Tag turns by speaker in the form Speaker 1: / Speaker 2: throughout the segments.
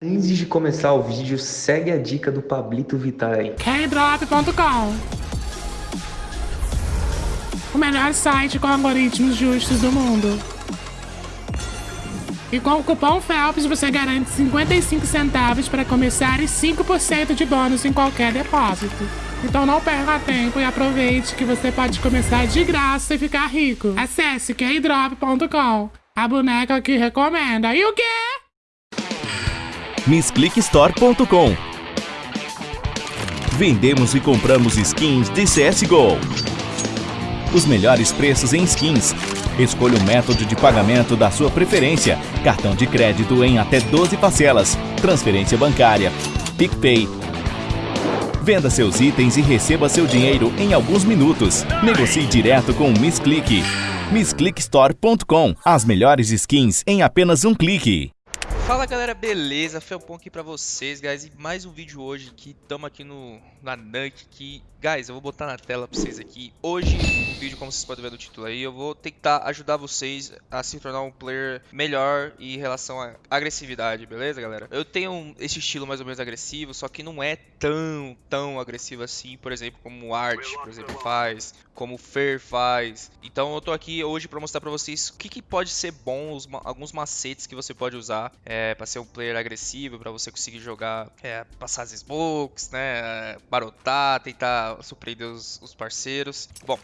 Speaker 1: Antes de começar o vídeo, segue a dica do Pablito Vittar aí.
Speaker 2: Kdrop.com O melhor site com algoritmos justos do mundo. E com o cupom FELPS você garante 55 centavos para começar e 5% de bônus em qualquer depósito. Então não perca tempo e aproveite que você pode começar de graça e ficar rico. Acesse kdrop.com, a boneca que recomenda. E o quê?
Speaker 3: missclickstore.com Vendemos e compramos skins de CSGO. Os melhores preços em skins. Escolha o método de pagamento da sua preferência. Cartão de crédito em até 12 parcelas. Transferência bancária. PicPay. Venda seus itens e receba seu dinheiro em alguns minutos. Negocie direto com o Missclick. MissClickStore.com As melhores skins em apenas um clique.
Speaker 4: Fala galera, beleza? Felpon aqui pra vocês, guys, e mais um vídeo hoje que estamos aqui no, na Nunk, que, guys, eu vou botar na tela pra vocês aqui. Hoje, o vídeo, como vocês podem ver no título aí, eu vou tentar ajudar vocês a se tornar um player melhor em relação à agressividade, beleza, galera? Eu tenho esse estilo mais ou menos agressivo, só que não é tão, tão agressivo assim, por exemplo, como o Art, por exemplo, faz, como o Fer faz. Então eu tô aqui hoje pra mostrar pra vocês o que, que pode ser bom, os, alguns macetes que você pode usar é, para ser um player agressivo, para você conseguir jogar, é, passar as smokes, né, barotar, tentar surpreender os, os parceiros. Bom,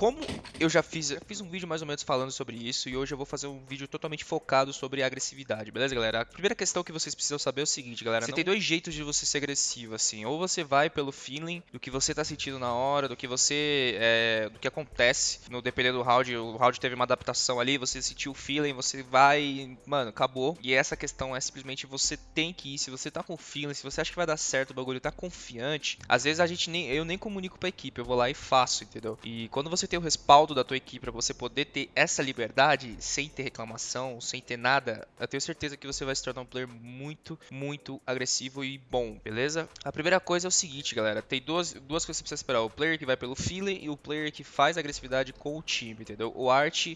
Speaker 4: como eu já fiz, eu fiz um vídeo mais ou menos falando sobre isso e hoje eu vou fazer um vídeo totalmente focado sobre agressividade, beleza, galera? A primeira questão que vocês precisam saber é o seguinte, galera. Você não... tem dois jeitos de você ser agressivo, assim. Ou você vai pelo feeling do que você tá sentindo na hora, do que você... É, do que acontece, no dependendo do round. O round teve uma adaptação ali, você sentiu o feeling, você vai... Mano, acabou. E essa questão é simplesmente você tem que ir. Se você tá com feeling, se você acha que vai dar certo o bagulho, tá confiante. Às vezes a gente nem... Eu nem comunico pra equipe, eu vou lá e faço, entendeu? E quando você ter o respaldo da tua equipe para você poder ter essa liberdade sem ter reclamação, sem ter nada, eu tenho certeza que você vai se tornar um player muito, muito agressivo e bom, beleza? A primeira coisa é o seguinte, galera, tem duas, duas coisas que você precisa esperar, o player que vai pelo feeling e o player que faz agressividade com o time, entendeu? O Art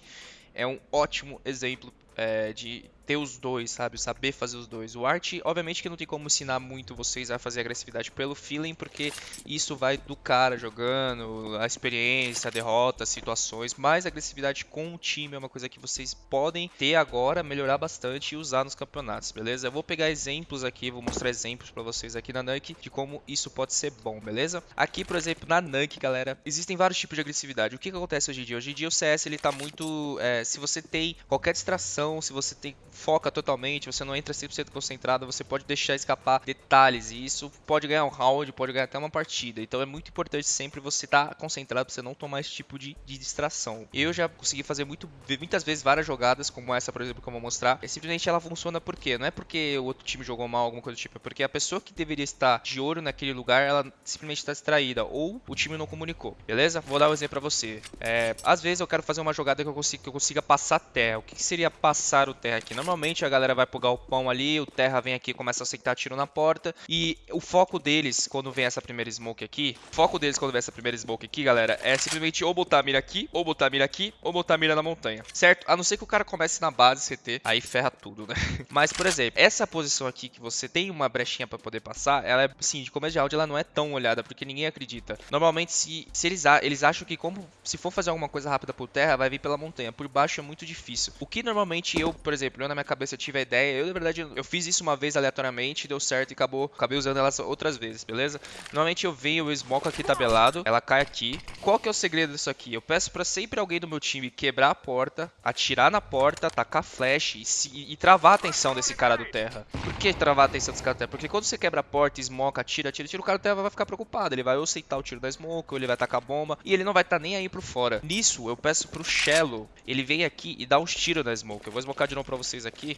Speaker 4: é um ótimo exemplo é, de ter os dois, sabe? Saber fazer os dois. O art, obviamente que não tem como ensinar muito vocês a fazer agressividade pelo feeling, porque isso vai do cara jogando, a experiência, a derrota, situações, mas agressividade com o time é uma coisa que vocês podem ter agora, melhorar bastante e usar nos campeonatos, beleza? Eu vou pegar exemplos aqui, vou mostrar exemplos para vocês aqui na Nunk de como isso pode ser bom, beleza? Aqui, por exemplo, na Nunk, galera, existem vários tipos de agressividade. O que, que acontece hoje em dia? Hoje em dia o CS ele tá muito... É, se você tem qualquer distração, se você tem foca totalmente, você não entra 100% concentrado, você pode deixar escapar detalhes e isso pode ganhar um round, pode ganhar até uma partida. Então é muito importante sempre você estar tá concentrado para você não tomar esse tipo de, de, distração. Eu já consegui fazer muito, muitas vezes várias jogadas, como essa, por exemplo, que eu vou mostrar. E simplesmente ela funciona por quê? Não é porque o outro time jogou mal, alguma coisa do tipo, é porque a pessoa que deveria estar de olho naquele lugar, ela simplesmente está distraída ou o time não comunicou, beleza? Vou dar um exemplo para você. É, às vezes eu quero fazer uma jogada que eu consiga, que eu consiga passar terra. O que seria passar o terra aqui? Normalmente a galera vai pro galpão ali, o Terra vem aqui e começa a aceitar tiro na porta. E o foco deles, quando vem essa primeira smoke aqui, o foco deles quando vem essa primeira smoke aqui, galera, é simplesmente ou botar a mira aqui, ou botar a mira aqui, ou botar a mira na montanha, certo? A não ser que o cara comece na base CT, aí ferra tudo, né? Mas, por exemplo, essa posição aqui que você tem uma brechinha pra poder passar, ela é, assim, de começo de áudio, ela não é tão olhada, porque ninguém acredita. Normalmente, se, se eles, eles acham que como se for fazer alguma coisa rápida por terra, vai vir pela montanha. Por baixo é muito difícil. O que normalmente eu, por exemplo, eu na minha cabeça tive a ideia, eu na verdade eu fiz isso uma vez aleatoriamente, deu certo e acabou, acabei usando elas outras vezes, beleza? Normalmente eu venho, o smoke aqui tabelado, ela cai aqui. Qual que é o segredo disso aqui? Eu peço pra sempre alguém do meu time quebrar a porta, atirar na porta, tacar flash e, se, e travar a atenção desse cara do terra. Por que travar a atenção desse cara do terra? Porque quando você quebra a porta, smoke, atira, atira, atira, o cara do terra vai ficar preocupado. Ele vai ou aceitar o tiro da smoke, ou ele vai tacar bomba, e ele não vai estar tá nem aí pro fora. Nisso, eu peço pro Shello, ele vem aqui e dá uns tiros na smoke. Eu vou smocar de novo pra vocês aqui.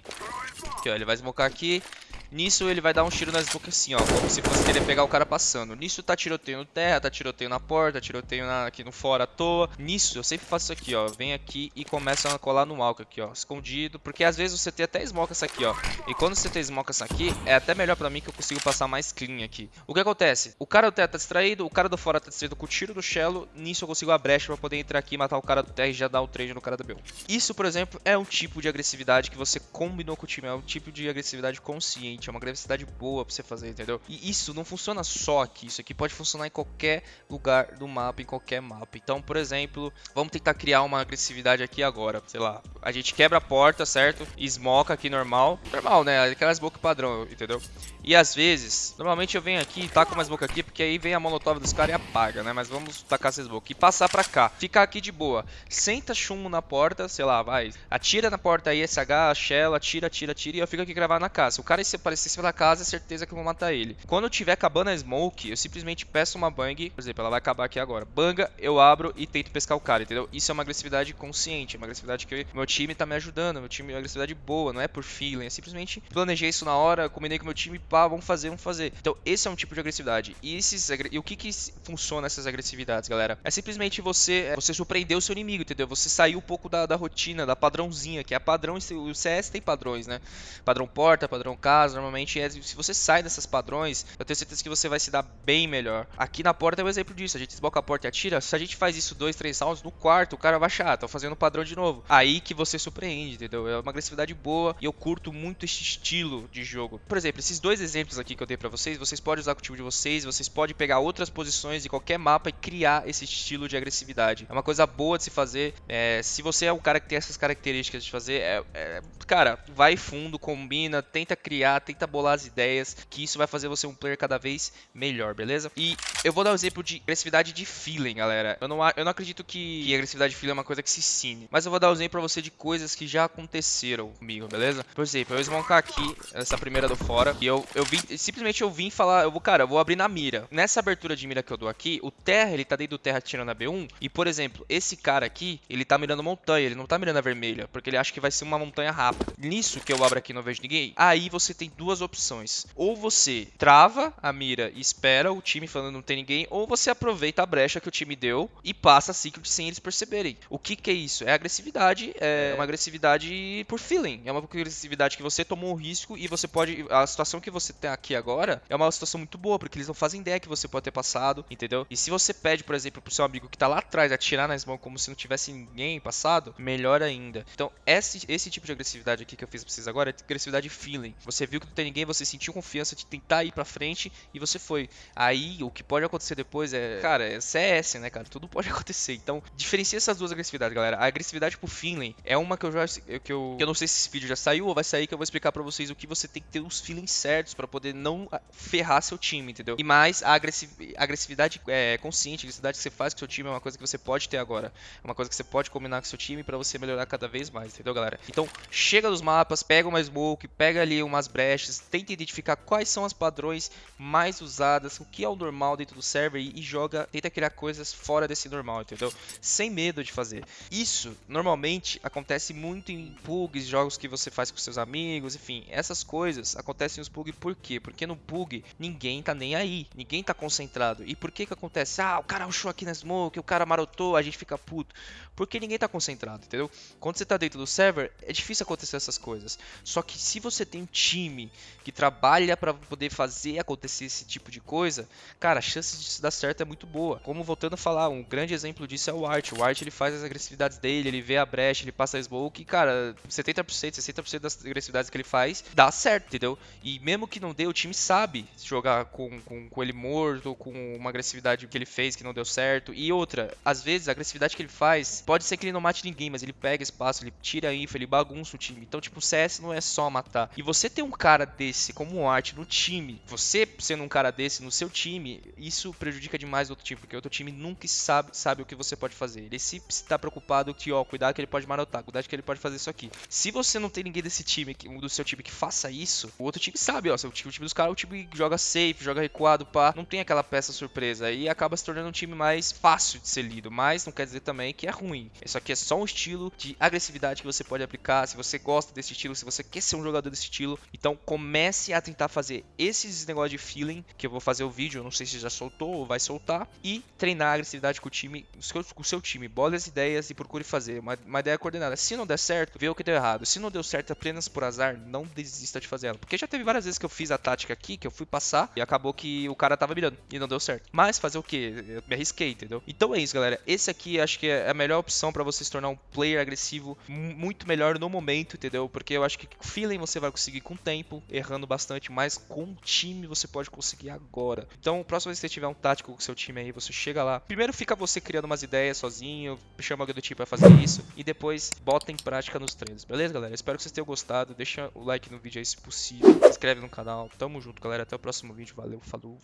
Speaker 4: Aqui, ó, ele vai smocar aqui. Nisso ele vai dar um tiro nas bocas assim, ó, como se fosse querer pegar o cara passando. Nisso tá tiroteio no terra, tá tiroteio na porta, tiroteio na, aqui no fora à toa. Nisso eu sempre faço isso aqui, ó, vem aqui e começa a colar no alco aqui, ó, escondido. Porque às vezes você tem até smoke essa aqui, ó. E quando você tem smoke essa aqui, é até melhor pra mim que eu consigo passar mais clean aqui. O que acontece? O cara do terra tá distraído, o cara do fora tá distraído com o tiro do shello. Nisso eu consigo a brecha pra poder entrar aqui e matar o cara do terra e já dar o trade no cara do B1. Isso, por exemplo, é um tipo de agressividade que você combinou com o time, é um tipo de agressividade consciente é uma agressividade boa pra você fazer, entendeu? E isso não funciona só aqui, isso aqui pode funcionar em qualquer lugar do mapa, em qualquer mapa. Então, por exemplo, vamos tentar criar uma agressividade aqui agora, sei lá, a gente quebra a porta, certo? E smoca aqui normal, normal, né? Aquela smoke padrão, entendeu? E às vezes, normalmente eu venho aqui e taco uma smoke aqui, porque aí vem a molotov dos caras e apaga, né? Mas vamos tacar essa smoke e passar pra cá, ficar aqui de boa. Senta chumbo na porta, sei lá, vai, atira na porta aí, SH, Shell, atira, atira, atira, e eu fico aqui gravado na casa. Se o cara aparecer em cima da casa, é certeza que eu vou matar ele. Quando eu tiver acabando a smoke, eu simplesmente peço uma bang, por exemplo, ela vai acabar aqui agora. Banga, eu abro e tento pescar o cara, entendeu? Isso é uma agressividade consciente, uma agressividade que meu time tá me ajudando, meu time é uma agressividade boa, não é por feeling, é simplesmente planejei isso na hora, combinei com meu time, pá, vamos fazer, vamos fazer. Então, esse é um tipo de agressividade. E, esses, e o que que funciona essas agressividades, galera? É simplesmente você, você surpreender o seu inimigo, entendeu? Você sair um pouco da, da rotina, da padrãozinha, que é padrão, o CS tem padrões, né? Padrão porta, padrão casa, normalmente é, se você sai dessas padrões, eu tenho certeza que você vai se dar bem melhor. Aqui na porta é um exemplo disso, a gente desboca a porta e atira, se a gente faz isso dois, três rounds, no quarto o cara vai achar, tô fazendo padrão de novo. Aí que você surpreende, entendeu? É uma agressividade boa e eu curto muito esse estilo de jogo. Por exemplo, esses dois exemplos aqui que eu dei pra vocês, vocês podem usar com o time de vocês, vocês podem pegar outras posições de qualquer mapa e criar esse estilo de agressividade. É uma coisa boa de se fazer. É, se você é o cara que tem essas características de fazer, é, é, cara, vai fundo, combina, tenta criar, tenta bolar as ideias, que isso vai fazer você um player cada vez melhor, beleza? E eu vou dar um exemplo de agressividade de feeling, galera. Eu não, eu não acredito que, que agressividade de feeling é uma coisa que se ensine, mas eu vou dar um exemplo pra você de coisas que já aconteceram comigo, beleza? Por exemplo, eu vou smocar aqui, essa primeira do fora, e eu, eu vim, simplesmente eu vim falar, eu vou, cara, eu vou abrir na mira. Nessa abertura de mira que eu dou aqui, o terra, ele tá dentro do terra tirando a B1, e por exemplo, esse cara aqui, ele tá mirando montanha, ele não tá mirando a vermelha, porque ele acha que vai ser uma montanha rápida. Nisso que eu abro aqui e não vejo ninguém, aí você tem duas opções. Ou você trava a mira e espera o time falando não tem ninguém, ou você aproveita a brecha que o time deu e passa a secret sem eles perceberem. O que que é isso? É agressividade, é uma agressividade por feeling, é uma agressividade que você tomou um risco e você pode, a situação que você tem aqui agora é uma situação muito boa, porque eles não fazem ideia que você pode ter passado, entendeu? E se você pede, por exemplo, pro seu amigo que tá lá atrás atirar na mãos como se não tivesse ninguém passado, melhor ainda. Então, esse, esse tipo de agressividade aqui que eu fiz pra vocês agora é agressividade feeling. Você viu que não tem ninguém, você sentiu confiança de tentar ir pra frente e você foi. Aí, o que pode acontecer depois é, cara, é CS, né, cara? Tudo pode acontecer. Então, diferencia essas duas agressividades, galera. A agressividade por feeling é uma que eu já que eu, que eu não sei se esse vídeo já saiu ou vai sair que eu vou explicar para vocês o que você tem que ter os feelings certos para poder não ah, ferrar seu time, entendeu? E mais a agressividade é, consciente, a agressividade que você faz com seu time é uma coisa que você pode ter agora. É uma coisa que você pode combinar com seu time para você melhorar cada vez mais, entendeu, galera? Então, chega dos mapas, pega uma smoke, pega ali umas brechas, tenta identificar quais são as padrões mais usadas, o que é o normal dentro do server e, e joga, tenta criar coisas fora desse normal, entendeu? Sem medo de fazer. Isso, normalmente, acontece muito em bugs, jogos que você faz com seus amigos, enfim, essas coisas acontecem nos bugs por quê? Porque no bug ninguém tá nem aí, ninguém tá concentrado. E por que que acontece? Ah, o cara rushou aqui na smoke, o cara marotou, a gente fica puto. Porque ninguém tá concentrado, entendeu? Quando você tá dentro do server, é difícil acontecer essas coisas. Só que se você tem um time que trabalha para poder fazer acontecer esse tipo de coisa, cara, a chance disso dar certo é muito boa. Como voltando a falar, um grande exemplo disso é o Art. O Art ele faz as agressividades dele, ele vê a brecha, ele passa a smoke cara, 70%, 60% das agressividades que ele faz dá certo, entendeu? E mesmo que não dê, o time sabe jogar com, com, com ele morto, com uma agressividade que ele fez que não deu certo. E outra, às vezes a agressividade que ele faz pode ser que ele não mate ninguém, mas ele pega espaço, ele tira a info, ele bagunça o time. Então, tipo, o CS não é só matar. E você ter um cara desse como um arte no time, você sendo um cara desse no seu time, isso prejudica demais o outro time, porque o outro time nunca sabe, sabe o que você pode fazer. Ele se está preocupado que, ó, cuidado que ele pode marotar, cuidado que ele pode fazer isso aqui. Se você não tem ninguém desse time, do seu time que faça isso, o outro time sabe, ó, o time, o time dos caras, o time joga safe, joga recuado, pá, não tem aquela peça surpresa. E acaba se tornando um time mais fácil de ser lido, mas não quer dizer também que é ruim. Isso aqui é só um estilo de agressividade que você pode aplicar, se você gosta desse estilo, se você quer ser um jogador desse estilo, então comece a tentar fazer esses negócios de feeling, que eu vou fazer o vídeo, eu não sei se já soltou ou vai soltar, e treinar a agressividade com o time, com o seu time, bole as ideias e procure fazer, uma, uma ideia coordenada Se não der certo, vê o que deu errado. Se não deu certo apenas por azar, não desista de fazer ela. Porque já teve várias vezes que eu fiz a tática aqui, que eu fui passar e acabou que o cara tava mirando e não deu certo. Mas fazer o que? Eu me arrisquei, entendeu? Então é isso, galera. Esse aqui acho que é a melhor opção para você se tornar um player agressivo muito melhor no momento, entendeu? Porque eu acho que feeling você vai conseguir com o tempo, errando bastante, mas com o time você pode conseguir agora. Então, próxima vez que você tiver um tático com seu time aí, você chega lá. Primeiro fica você criando umas ideias sozinho, chama alguém do time para fazer isso e depois bota em prática nos treinos, beleza, galera? Espero que vocês tenham gostado. Deixa o like no vídeo aí se possível. Se inscreve no canal. Tamo junto, galera. Até o próximo vídeo. Valeu, falou.